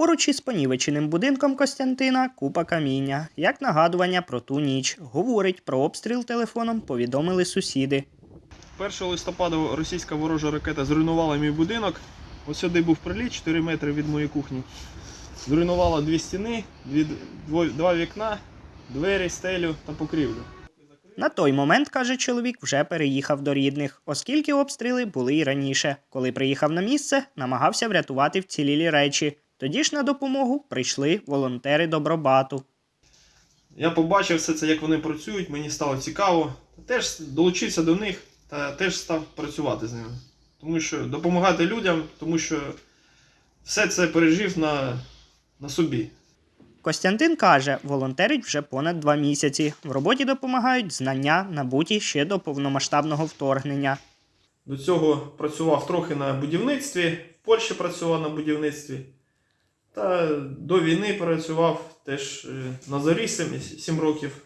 Поруч із понівеченим будинком Костянтина купа каміння. Як нагадування про ту ніч. Говорить, про обстріл телефоном повідомили сусіди. 1 листопада російська ворожа ракета зруйнувала мій будинок. Ось сюди був приліт 4 метри від моєї кухні. Зруйнувала дві стіни, дві, два вікна, двері, стелю та покрівлю. На той момент, каже чоловік, вже переїхав до рідних, оскільки обстріли були і раніше. Коли приїхав на місце, намагався врятувати вцілілі речі. Тоді ж на допомогу прийшли волонтери Добробату. Я побачив все це, як вони працюють, мені стало цікаво. Теж долучився до них та теж став працювати з ними. Тому що допомагати людям, тому що все це пережив на, на собі. Костянтин каже, волонтерить вже понад два місяці. В роботі допомагають знання, набуті ще до повномасштабного вторгнення. До цього працював трохи на будівництві, в Польщі працював на будівництві. Та до війни працював теж е, на зорі 7 років.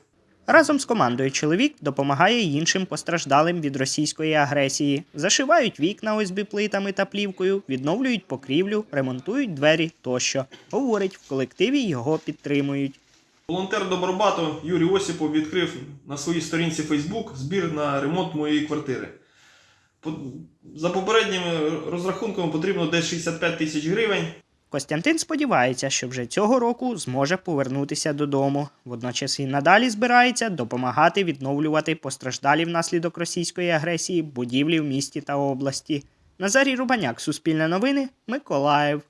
Разом з командою чоловік допомагає й іншим постраждалим від російської агресії. Зашивають вікна ОСБ плитами та плівкою, відновлюють покрівлю, ремонтують двері тощо. Говорить, в колективі його підтримують. Волонтер Добробату Юрій Осіпов відкрив на своїй сторінці Facebook збір на ремонт моєї квартири. За попередніми розрахунками потрібно десь 65 тисяч гривень. Костянтин сподівається, що вже цього року зможе повернутися додому. Водночас і надалі збирається допомагати відновлювати постраждалі внаслідок російської агресії будівлі в місті та області. Назарій Рубаняк, Суспільне новини, Миколаїв.